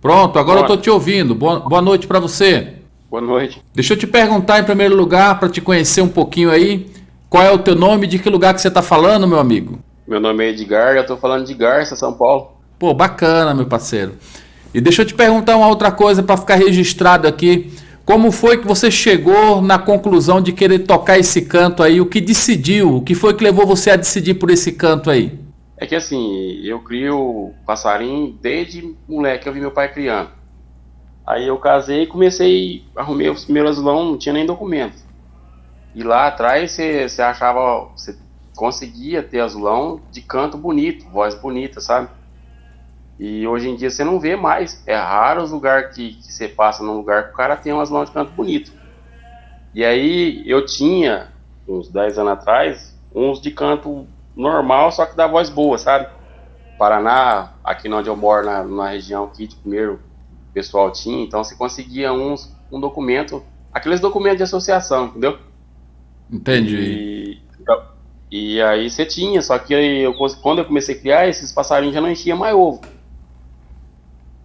Pronto, agora eu tô te ouvindo. Boa, boa noite para você. Boa noite. Deixa eu te perguntar em primeiro lugar, para te conhecer um pouquinho aí, qual é o teu nome e de que lugar que você tá falando, meu amigo? Meu nome é Edgar, eu tô falando de Garça, São Paulo. Pô, bacana, meu parceiro. E deixa eu te perguntar uma outra coisa para ficar registrado aqui. Como foi que você chegou na conclusão de querer tocar esse canto aí? O que decidiu? O que foi que levou você a decidir por esse canto aí? É que assim, eu crio passarinho desde moleque, eu vi meu pai criando. Aí eu casei e comecei, arrumei os primeiros azulão, não tinha nem documento. E lá atrás você achava, você conseguia ter azulão de canto bonito, voz bonita, sabe? E hoje em dia você não vê mais. É raro os lugares que, que você passa num lugar que o cara tem umas mãos de canto bonito. E aí eu tinha, uns 10 anos atrás, uns de canto normal, só que da voz boa, sabe? Paraná, aqui onde eu moro, na, na região aqui de primeiro, o pessoal tinha, então você conseguia uns, um documento, aqueles documentos de associação, entendeu? Entendi. E, e aí você tinha, só que eu, quando eu comecei a criar, esses passarinhos já não enchiam mais ovo.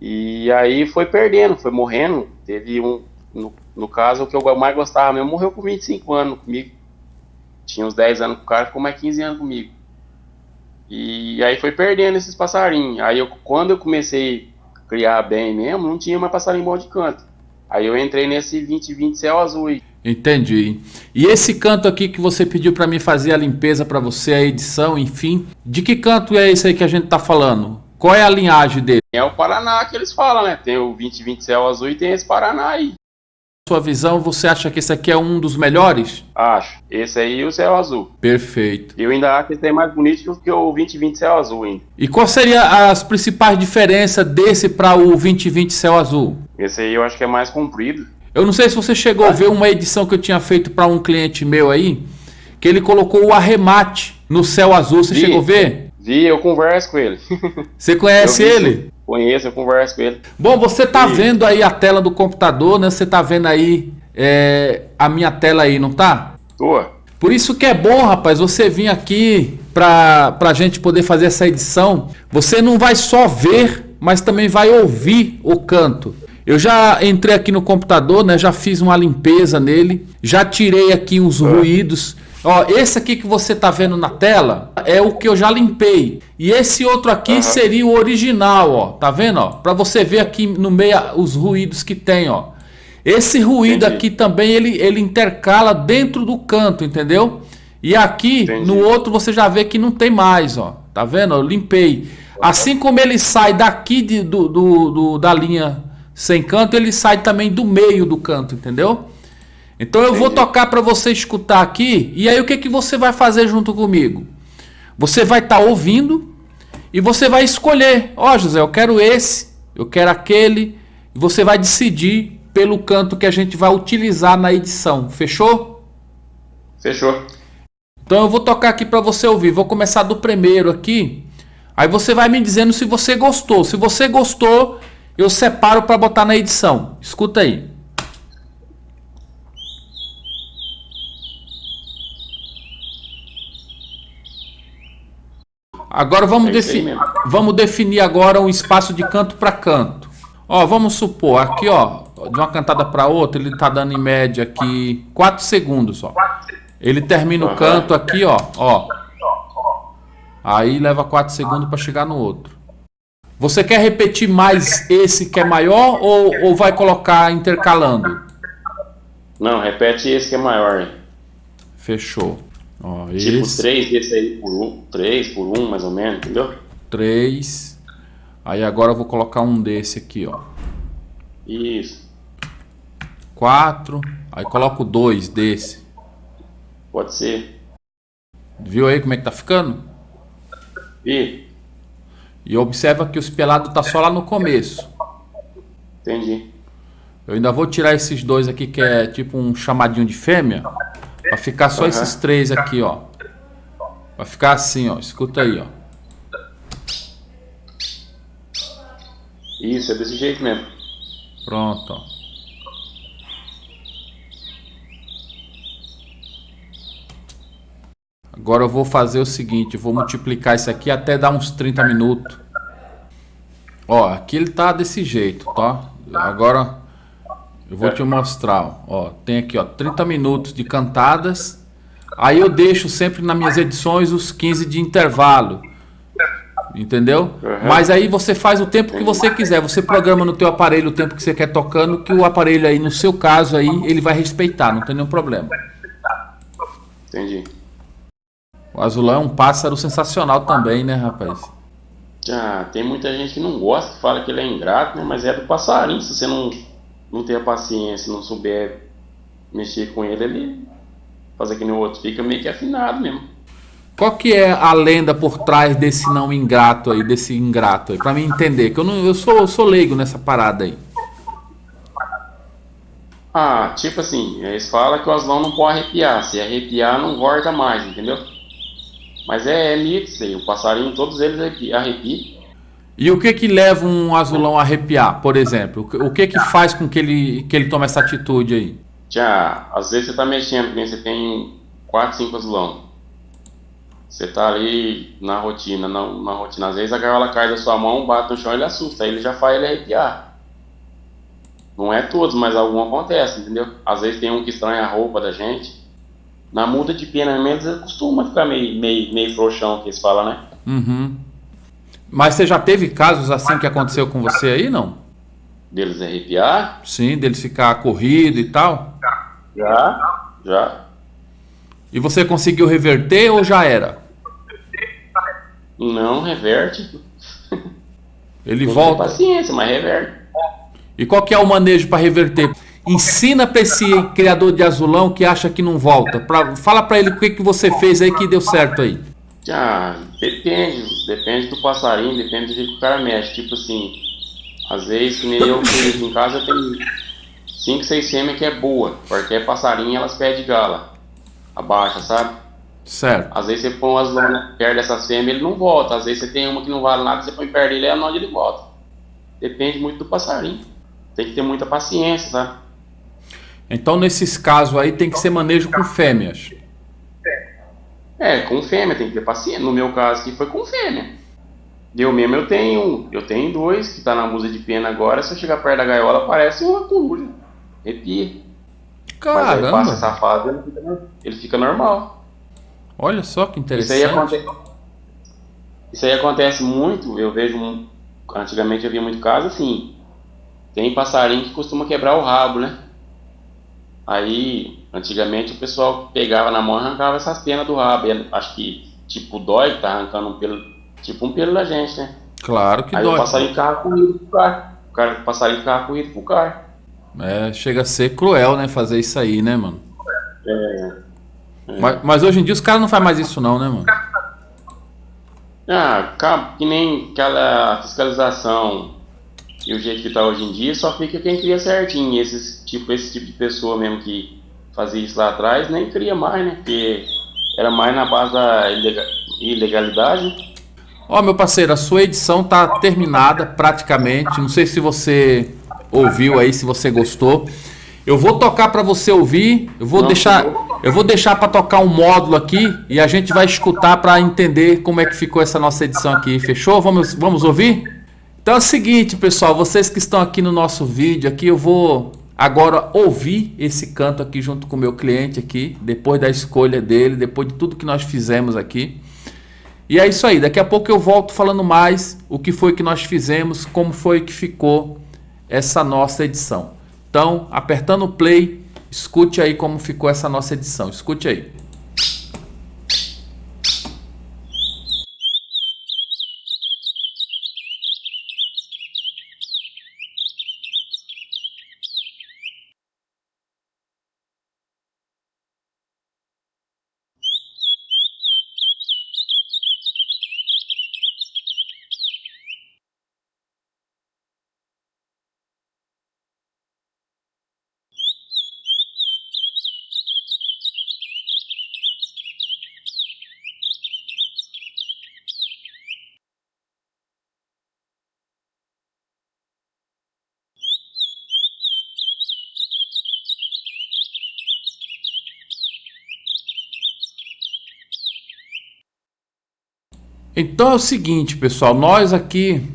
E aí foi perdendo, foi morrendo. Teve um, no, no caso, o que eu mais gostava mesmo, morreu com 25 anos comigo. Tinha uns 10 anos com o cara, ficou mais 15 anos comigo. E aí foi perdendo esses passarinhos. Aí eu, quando eu comecei a criar bem mesmo, não tinha mais passarinho bom de canto. Aí eu entrei nesse 2020 céu azul aí. Entendi. E esse canto aqui que você pediu para mim fazer a limpeza para você, a edição, enfim, de que canto é esse aí que a gente tá falando? Qual é a linhagem dele? É o Paraná que eles falam, né? Tem o 2020 Céu Azul e tem esse Paraná aí. Sua visão, você acha que esse aqui é um dos melhores? Acho. Esse aí e o Céu Azul. Perfeito. Eu ainda acho que esse é mais bonito do que o 2020 Céu Azul ainda. E qual seria as principais diferenças desse para o 2020 Céu Azul? Esse aí eu acho que é mais comprido. Eu não sei se você chegou a ver uma edição que eu tinha feito para um cliente meu aí, que ele colocou o arremate no céu azul. Você chegou a ver? Vi, eu converso com ele. Você conhece ele? Conheço, eu converso com ele. Bom, você tá e... vendo aí a tela do computador, né? Você tá vendo aí é, a minha tela aí, não tá? Tô. Por isso que é bom, rapaz, você vir aqui para a gente poder fazer essa edição. Você não vai só ver, mas também vai ouvir o canto. Eu já entrei aqui no computador, né? Já fiz uma limpeza nele, já tirei aqui uns ah. ruídos. Ó, esse aqui que você tá vendo na tela é o que eu já limpei. E esse outro aqui uhum. seria o original, ó. Tá vendo, ó? Para você ver aqui no meio os ruídos que tem, ó. Esse ruído Entendi. aqui também ele, ele intercala dentro do canto, entendeu? E aqui Entendi. no outro você já vê que não tem mais, ó. Tá vendo? Eu limpei. Assim como ele sai daqui de, do, do, do da linha sem canto, ele sai também do meio do canto, entendeu? Então eu vou tocar para você escutar aqui e aí o que, que você vai fazer junto comigo? Você vai estar tá ouvindo e você vai escolher. Ó oh, José, eu quero esse, eu quero aquele. E você vai decidir pelo canto que a gente vai utilizar na edição. Fechou? Fechou. Então eu vou tocar aqui para você ouvir. Vou começar do primeiro aqui. Aí você vai me dizendo se você gostou. Se você gostou, eu separo para botar na edição. Escuta aí. Agora vamos, é defi vamos definir agora um espaço de canto para canto. Ó, vamos supor, aqui ó, de uma cantada para outra, ele está dando em média aqui 4 segundos, ó. Ele termina o canto aqui, ó, ó. Aí leva 4 segundos para chegar no outro. Você quer repetir mais esse que é maior ou, ou vai colocar intercalando? Não, repete esse que é maior. Fechou. Ó, tipo esse. 3 desse aí por 1, um, 3 por 1 um, mais ou menos, entendeu? 3. Aí agora eu vou colocar um desse aqui, ó. Isso. 4. Aí coloco 2 desse. Pode ser. Viu aí como é que tá ficando? E? E observa que o espelado tá só lá no começo. Entendi. Eu ainda vou tirar esses dois aqui que é tipo um chamadinho de fêmea. Vai ficar só uhum. esses três aqui, ó. Vai ficar assim, ó. Escuta aí, ó. Isso, é desse jeito mesmo. Pronto, ó. Agora eu vou fazer o seguinte, vou multiplicar isso aqui até dar uns 30 minutos. Ó, aqui ele tá desse jeito, tá? Agora eu vou te mostrar, ó. Tem aqui, ó, 30 minutos de cantadas. Aí eu deixo sempre nas minhas edições os 15 de intervalo. Entendeu? Uhum. Mas aí você faz o tempo que você quiser. Você programa no teu aparelho o tempo que você quer tocando, que o aparelho aí, no seu caso aí, ele vai respeitar, não tem nenhum problema. Entendi. O azulão é um pássaro sensacional também, né, rapaz? Ah, tem muita gente que não gosta, que fala que ele é ingrato, né? Mas é do passarinho. Se você não, não ter a paciência, não souber mexer com ele, ele fazer que nem o outro fica meio que afinado mesmo. Qual que é a lenda por trás desse não ingrato aí, desse ingrato aí? Pra mim entender, que eu, não, eu, sou, eu sou leigo nessa parada aí. Ah, tipo assim, eles falam que o azulão não pode arrepiar. Se arrepiar, não volta mais, entendeu? Mas é, é mito isso aí. O passarinho, todos eles arrepiam. E o que que leva um azulão a arrepiar, por exemplo? O que que faz com que ele, que ele tome essa atitude aí? Já, às vezes você tá mexendo, você tem 4, 5 azulão. Você tá ali na rotina, na, na rotina. Às vezes a gaiola cai da sua mão, bate no chão e ele assusta. Aí ele já faz ele arrepiar. Não é todos, mas algum acontece, entendeu? Às vezes tem um que estranha a roupa da gente. Na muda de pena mesmo, costuma ficar meio, meio, meio frouxão, que eles falam, né? Uhum. Mas você já teve casos assim que aconteceu com você aí, não? Deles arrepiar? Sim, deles ficar corrido e tal? Já, já. E você conseguiu reverter ou já era? Não, reverte. Ele Tem volta. paciência, mas reverte. E qual que é o manejo para reverter? Ensina para esse criador de azulão que acha que não volta. Pra, fala para ele o que, que você fez aí que deu certo aí. Ah, depende. Depende do passarinho, depende do jeito que o cara mexe. Tipo assim, às vezes, que nem eu que em casa tenho 5, 6 fêmeas que é boa. Porque é passarinho elas pedem gala. Abaixa, sabe? Certo. Às vezes você põe um azulão perto dessas fêmeas ele não volta. Às vezes você tem uma que não vale nada, você põe perto dele é onde ele volta. Depende muito do passarinho. Tem que ter muita paciência, sabe? Então, nesses casos aí, tem que ser manejo com fêmeas. É, com fêmea, tem que ter paciência. No meu caso aqui foi com fêmea. Eu mesmo eu tenho eu tenho dois que tá na musa de pena agora. Se eu chegar perto da gaiola, parece uma coruja. Arrepia. Caramba. Mas aí passa essa fase, ele fica, ele fica normal. Olha só que interessante. Isso aí, acontece, isso aí acontece muito. Eu vejo. Antigamente eu via muito caso assim. Tem passarinho que costuma quebrar o rabo, né? Aí, antigamente o pessoal pegava na mão e arrancava essas penas do rabo. E acho que, tipo, dói, tá arrancando um pelo, tipo um pelo da gente, né? Claro que Aí dói. Aí o passarinho ficava corrido pro carro. O, cara, o passarinho ficava corrido pro carro. É, chega a ser cruel, né, fazer isso aí, né, mano? É. é. Mas, mas, hoje em dia os caras não fazem mais isso não, né, mano? Ah, que nem aquela fiscalização e o jeito que está hoje em dia, só fica quem cria certinho. Esses, tipo, esse tipo de pessoa mesmo que fazia isso lá atrás, nem cria mais, né? Porque era mais na base da ilegalidade. Ó, meu parceiro, a sua edição tá terminada praticamente. Não sei se você ouviu aí, se você gostou. Eu vou tocar para você ouvir. Eu vou Não, deixar, eu vou deixar para tocar um módulo aqui e a gente vai escutar para entender como é que ficou essa nossa edição aqui. Fechou? Vamos, vamos ouvir? Então é o seguinte, pessoal, vocês que estão aqui no nosso vídeo aqui, eu vou agora ouvir esse canto aqui junto com o meu cliente aqui, depois da escolha dele, depois de tudo que nós fizemos aqui. E é isso aí, daqui a pouco eu volto falando mais o que foi que nós fizemos, como foi que ficou essa nossa edição. Então, apertando o play, escute aí como ficou essa nossa edição. Escute aí. Então é o seguinte, pessoal, nós aqui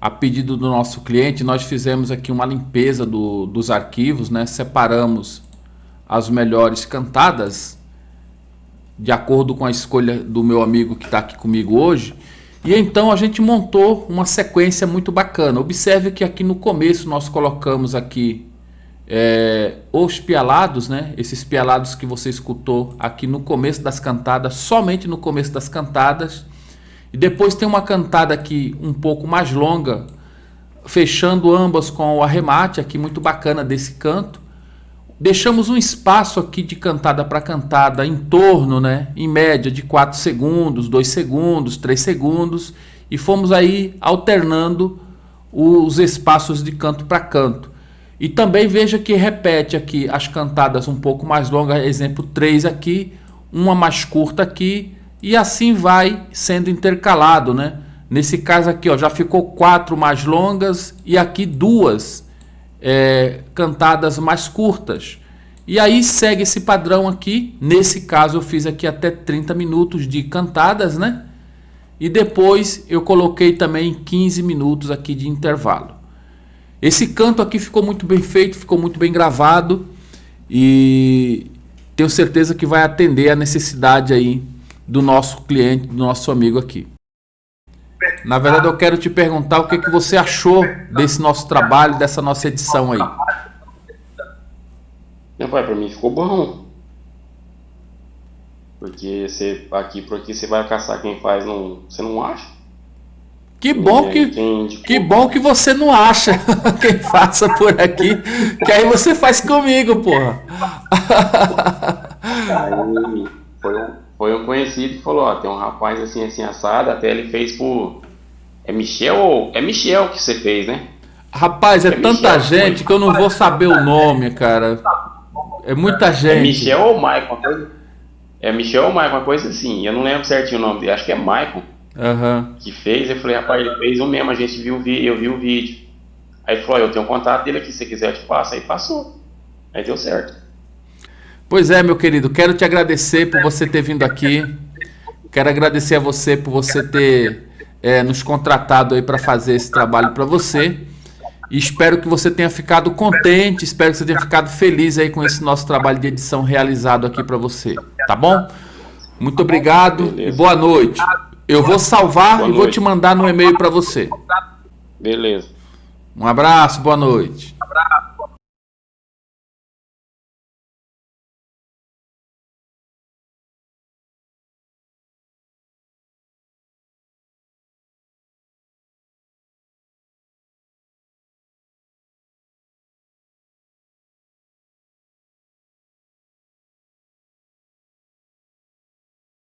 a pedido do nosso cliente, nós fizemos aqui uma limpeza do, dos arquivos, né? Separamos as melhores cantadas de acordo com a escolha do meu amigo que está aqui comigo hoje. E então a gente montou uma sequência muito bacana. Observe que aqui no começo nós colocamos aqui é, os pialados, né? Esses pialados que você escutou aqui no começo das cantadas, somente no começo das cantadas. E depois tem uma cantada aqui um pouco mais longa, fechando ambas com o arremate aqui muito bacana desse canto. Deixamos um espaço aqui de cantada para cantada em torno, né, em média de 4 segundos, 2 segundos, 3 segundos e fomos aí alternando os espaços de canto para canto. E também veja que repete aqui as cantadas um pouco mais longas, exemplo 3 aqui, uma mais curta aqui e assim vai sendo intercalado, né? Nesse caso aqui, ó, já ficou quatro mais longas e aqui duas é, cantadas mais curtas. E aí segue esse padrão aqui. Nesse caso eu fiz aqui até 30 minutos de cantadas, né? E depois eu coloquei também 15 minutos aqui de intervalo. Esse canto aqui ficou muito bem feito, ficou muito bem gravado e tenho certeza que vai atender a necessidade aí do nosso cliente, do nosso amigo aqui. Na verdade, eu quero te perguntar o que, que você achou desse nosso trabalho, dessa nossa edição aí. Meu pai, para mim ficou bom. Porque você aqui por aqui você vai caçar quem faz, não, você não acha? Que bom que, quem, tipo... que bom que você não acha quem faça por aqui, que aí você faz comigo, porra. Aí foi um, foi um conhecido que falou, ó, tem um rapaz assim, assim, assado, até ele fez por... É Michel ou... É Michel que você fez, né? Rapaz, é, é tanta Michel, gente foi... que eu não vou saber o nome, cara. É muita é gente. É Michel ou Michael? Coisa... É Michel ou Michael, uma coisa assim. Eu não lembro certinho o nome dele, acho que é Michael. Uhum. Que fez, eu falei, rapaz, ele fez o mesmo, a gente viu o vídeo, eu vi o vídeo. Aí ele falou, eu tenho um contato dele aqui, se você quiser eu te passo. Aí passou. Aí deu certo. Pois é, meu querido, quero te agradecer por você ter vindo aqui. Quero agradecer a você por você ter é, nos contratado aí para fazer esse trabalho para você. E espero que você tenha ficado contente, espero que você tenha ficado feliz aí com esse nosso trabalho de edição realizado aqui para você, tá bom? Muito obrigado Beleza. e boa noite. Eu vou salvar boa e noite. vou te mandar no e-mail para você. Beleza. Um abraço, boa noite.